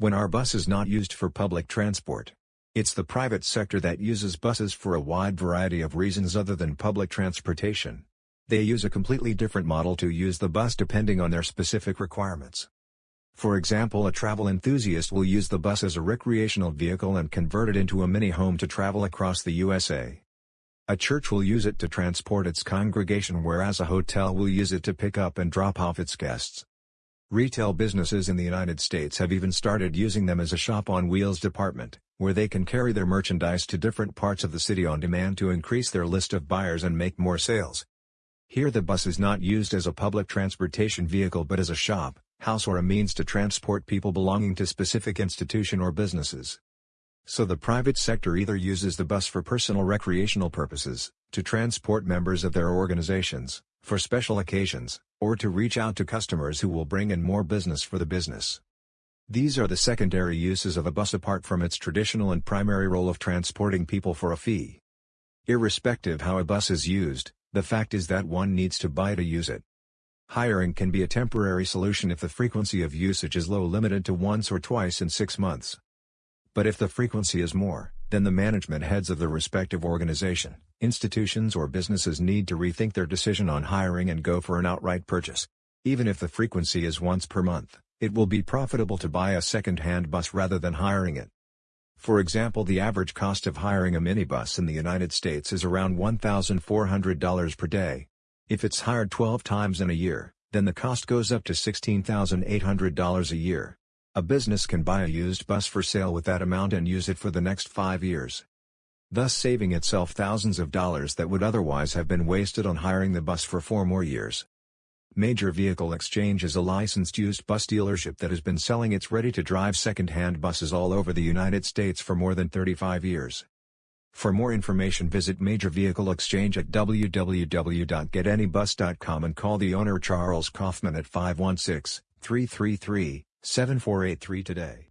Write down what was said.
When our bus is not used for public transport. It's the private sector that uses buses for a wide variety of reasons other than public transportation. They use a completely different model to use the bus depending on their specific requirements. For example a travel enthusiast will use the bus as a recreational vehicle and convert it into a mini-home to travel across the USA. A church will use it to transport its congregation whereas a hotel will use it to pick up and drop off its guests. Retail businesses in the United States have even started using them as a shop-on-wheels department, where they can carry their merchandise to different parts of the city on demand to increase their list of buyers and make more sales. Here the bus is not used as a public transportation vehicle but as a shop, house or a means to transport people belonging to specific institution or businesses. So the private sector either uses the bus for personal recreational purposes, to transport members of their organizations, for special occasions, or to reach out to customers who will bring in more business for the business. These are the secondary uses of a bus apart from its traditional and primary role of transporting people for a fee. Irrespective how a bus is used, the fact is that one needs to buy to use it. Hiring can be a temporary solution if the frequency of usage is low limited to once or twice in six months. But if the frequency is more, then the management heads of the respective organization, institutions or businesses need to rethink their decision on hiring and go for an outright purchase. Even if the frequency is once per month, it will be profitable to buy a second-hand bus rather than hiring it. For example the average cost of hiring a minibus in the United States is around $1,400 per day. If it's hired 12 times in a year, then the cost goes up to $16,800 a year. A business can buy a used bus for sale with that amount and use it for the next five years. Thus saving itself thousands of dollars that would otherwise have been wasted on hiring the bus for four more years. Major Vehicle Exchange is a licensed used bus dealership that has been selling its ready-to-drive second-hand buses all over the United States for more than 35 years. For more information visit Major Vehicle Exchange at www.getanybus.com and call the owner Charles Kaufman at 516 333 7483 today.